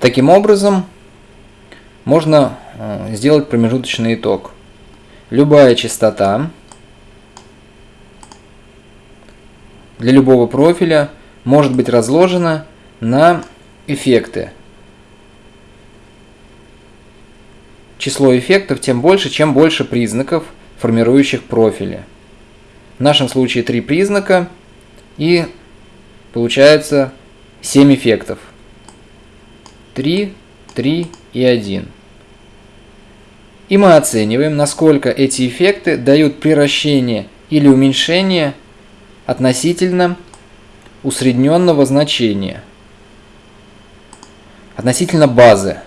Таким образом, можно э, сделать промежуточный итог. Любая частота для любого профиля может быть разложена на эффекты. Число эффектов тем больше, чем больше признаков, формирующих профили. В нашем случае три признака и получается 7 эффектов. 3, 3 и 1. И мы оцениваем, насколько эти эффекты дают приращение или уменьшение относительно усредненного значения, относительно базы.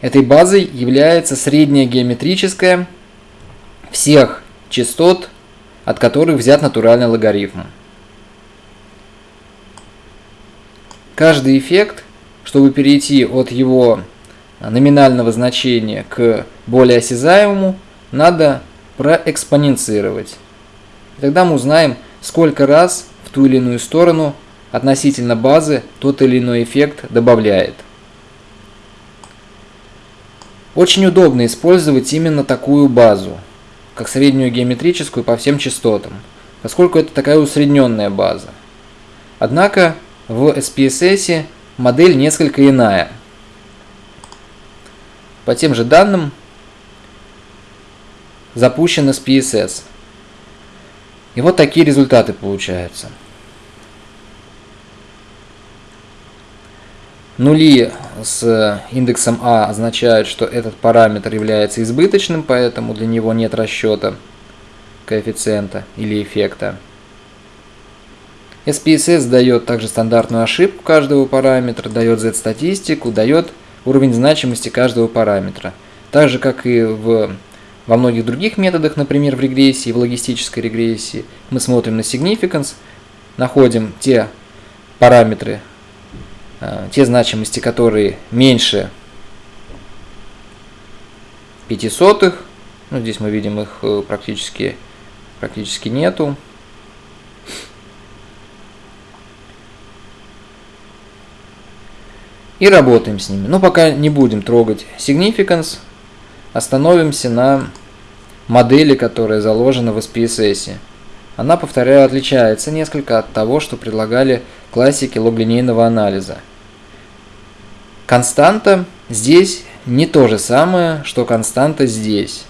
Этой базой является средняя геометрическая всех частот, от которых взят натуральный логарифм. Каждый эффект, чтобы перейти от его номинального значения к более осязаемому, надо проэкспоненцировать. Тогда мы узнаем, сколько раз в ту или иную сторону относительно базы тот или иной эффект добавляет. Очень удобно использовать именно такую базу, как среднюю геометрическую по всем частотам, поскольку это такая усредненная база. Однако в SPSS модель несколько иная. По тем же данным запущен SPSS. И вот такие результаты получаются. Нули с индексом А означают, что этот параметр является избыточным, поэтому для него нет расчета коэффициента или эффекта. SPSS дает также стандартную ошибку каждого параметра, дает Z-статистику, дает уровень значимости каждого параметра. Так же, как и в во многих других методах, например, в регрессии, в логистической регрессии, мы смотрим на significance, находим те параметры, э, те значимости, которые меньше 5 сотых, ну, здесь мы видим их э, практически, практически нету. И работаем с ними. Но пока не будем трогать significance, Остановимся на модели, которая заложена в SPSS. Она, повторяю, отличается несколько от того, что предлагали классики логлинейного анализа. Константа здесь не то же самое, что константа здесь.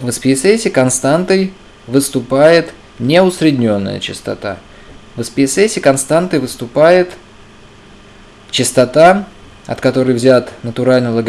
В SPSS константой выступает неусредненная частота. В SPSS константой выступает частота, от которой взят натуральный логарифм